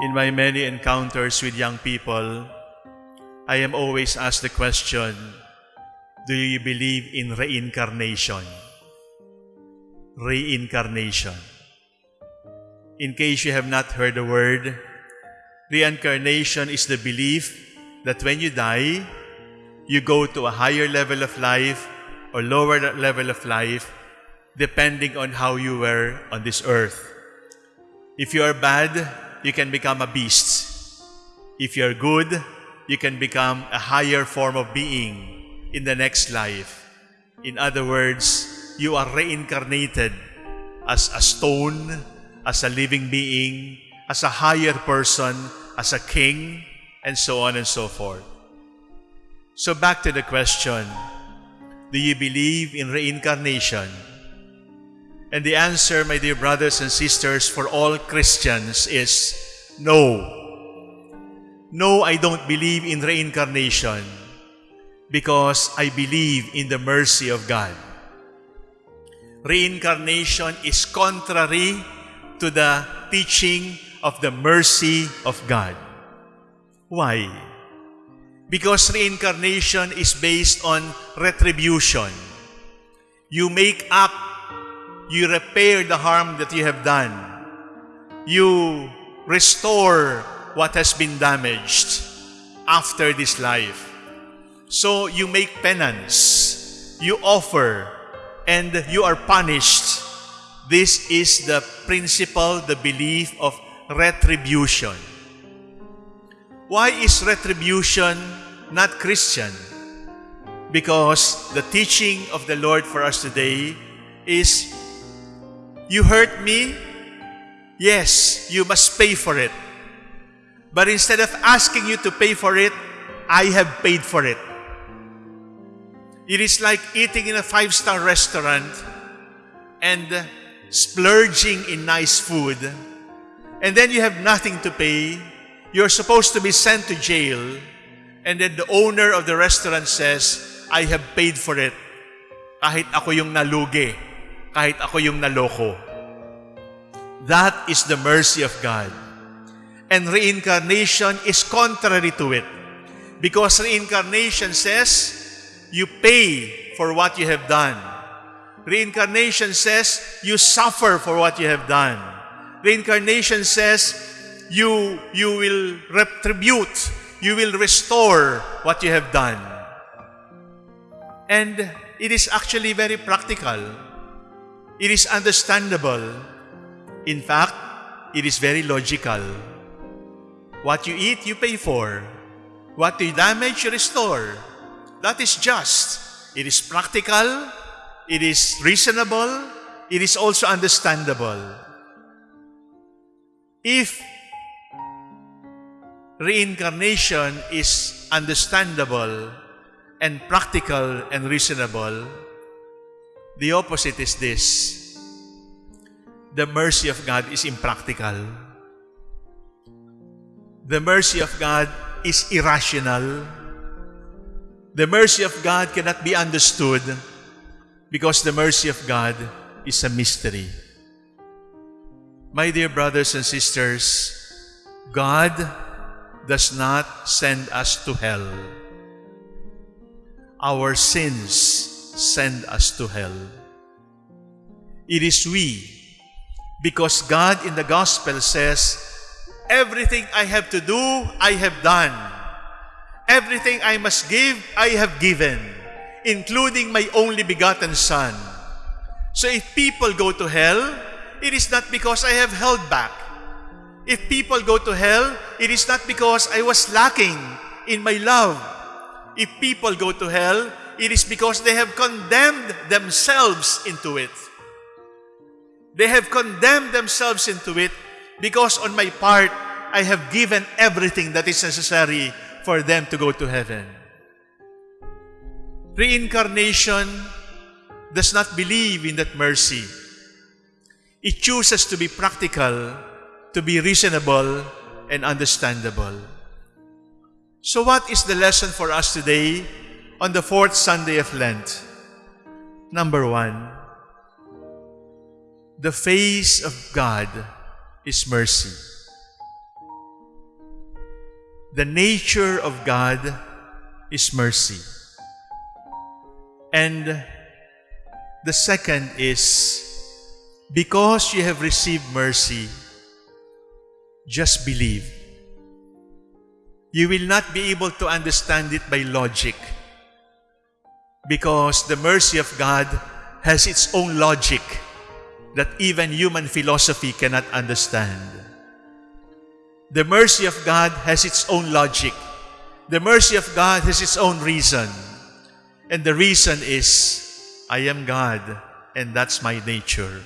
In my many encounters with young people, I am always asked the question, do you believe in reincarnation? Reincarnation. In case you have not heard the word, reincarnation is the belief that when you die, you go to a higher level of life or lower level of life depending on how you were on this earth. If you are bad, you can become a beast. If you are good, you can become a higher form of being in the next life. In other words, you are reincarnated as a stone, as a living being, as a higher person, as a king, and so on and so forth. So back to the question, do you believe in reincarnation? And the answer, my dear brothers and sisters, for all Christians is no. No, I don't believe in reincarnation because I believe in the mercy of God. Reincarnation is contrary to the teaching of the mercy of God. Why? Because reincarnation is based on retribution. You make up you repair the harm that you have done. You restore what has been damaged after this life. So you make penance, you offer, and you are punished. This is the principle, the belief of retribution. Why is retribution not Christian? Because the teaching of the Lord for us today is you hurt me? Yes, you must pay for it. But instead of asking you to pay for it, I have paid for it. It is like eating in a five-star restaurant and splurging in nice food. And then you have nothing to pay. You're supposed to be sent to jail. And then the owner of the restaurant says, I have paid for it. Kahit ako yung nalugi kahit ako yung naloko. That is the mercy of God. And reincarnation is contrary to it. Because reincarnation says, you pay for what you have done. Reincarnation says, you suffer for what you have done. Reincarnation says, you, you will retribute, you will restore what you have done. And it is actually very practical. It is understandable. In fact, it is very logical. What you eat, you pay for. What you damage, you restore. That is just. It is practical. It is reasonable. It is also understandable. If reincarnation is understandable and practical and reasonable, the opposite is this. The mercy of God is impractical. The mercy of God is irrational. The mercy of God cannot be understood because the mercy of God is a mystery. My dear brothers and sisters, God does not send us to hell. Our sins send us to hell. It is we, because God in the gospel says, Everything I have to do, I have done. Everything I must give, I have given, including my only begotten Son. So if people go to hell, it is not because I have held back. If people go to hell, it is not because I was lacking in my love. If people go to hell, it is because they have condemned themselves into it. They have condemned themselves into it because on my part, I have given everything that is necessary for them to go to heaven. Reincarnation does not believe in that mercy. It chooses to be practical, to be reasonable, and understandable. So what is the lesson for us today on the fourth Sunday of Lent. Number one, the face of God is mercy. The nature of God is mercy. And the second is because you have received mercy, just believe. You will not be able to understand it by logic because the mercy of God has its own logic that even human philosophy cannot understand. The mercy of God has its own logic. The mercy of God has its own reason. And the reason is, I am God, and that's my nature.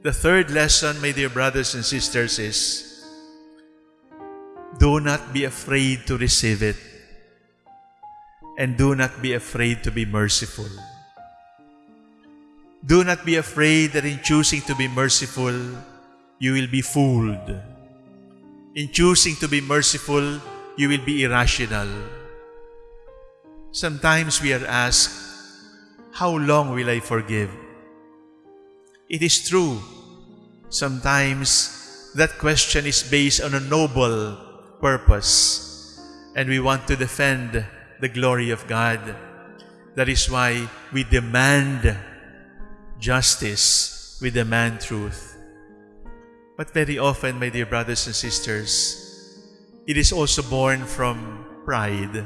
The third lesson, my dear brothers and sisters, is do not be afraid to receive it, and do not be afraid to be merciful. Do not be afraid that in choosing to be merciful, you will be fooled. In choosing to be merciful, you will be irrational. Sometimes we are asked, How long will I forgive? It is true. Sometimes that question is based on a noble purpose, and we want to defend the glory of God. That is why we demand justice, we demand truth. But very often, my dear brothers and sisters, it is also born from pride,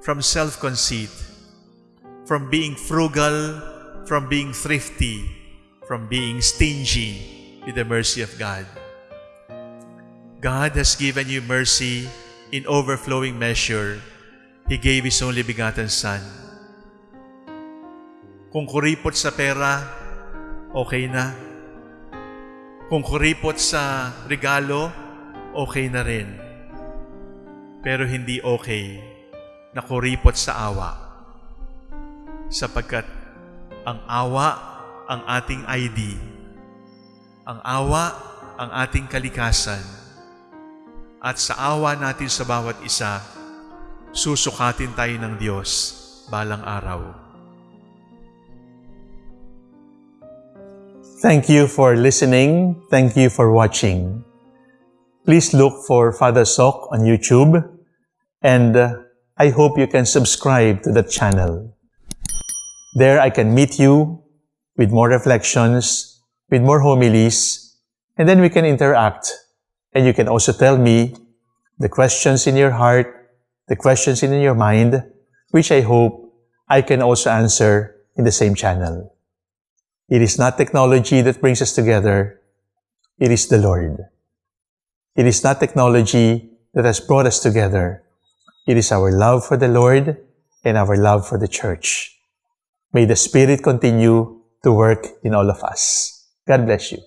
from self-conceit, from being frugal, from being thrifty, from being stingy with the mercy of God. God has given you mercy in overflowing measure. He gave His only begotten Son. Kung kuripot sa pera, okay na. Kung kuripot sa regalo, okay na rin. Pero hindi okay na kuripot sa awa. Sapagkat ang awa ang ating ID. Ang awa ang ating kalikasan. At sa awa natin sa bawat isa, susukatin tayo ng Diyos balang araw. Thank you for listening. Thank you for watching. Please look for Father Sok on YouTube and uh, I hope you can subscribe to the channel. There I can meet you with more reflections, with more homilies, and then we can interact. And you can also tell me the questions in your heart, the questions in your mind, which I hope I can also answer in the same channel. It is not technology that brings us together. It is the Lord. It is not technology that has brought us together. It is our love for the Lord and our love for the church. May the Spirit continue to work in all of us. God bless you.